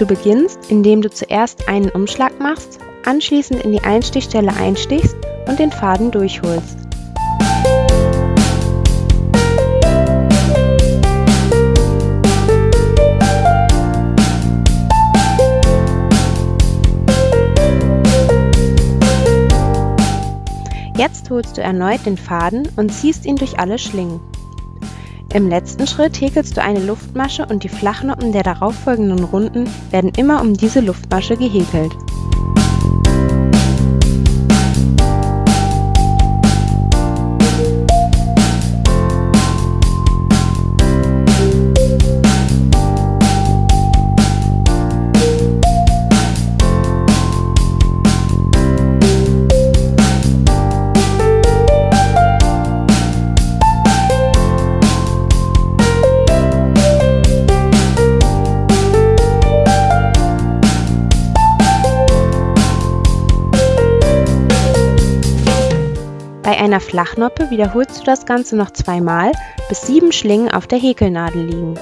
Du beginnst, indem du zuerst einen Umschlag machst, anschließend in die Einstichstelle einstichst und den Faden durchholst. Jetzt holst du erneut den Faden und ziehst ihn durch alle Schlingen. Im letzten Schritt häkelst du eine Luftmasche und die Flachnoppen der darauffolgenden Runden werden immer um diese Luftmasche gehäkelt. Bei einer Flachnoppe wiederholst du das Ganze noch zweimal, bis sieben Schlingen auf der Häkelnadel liegen.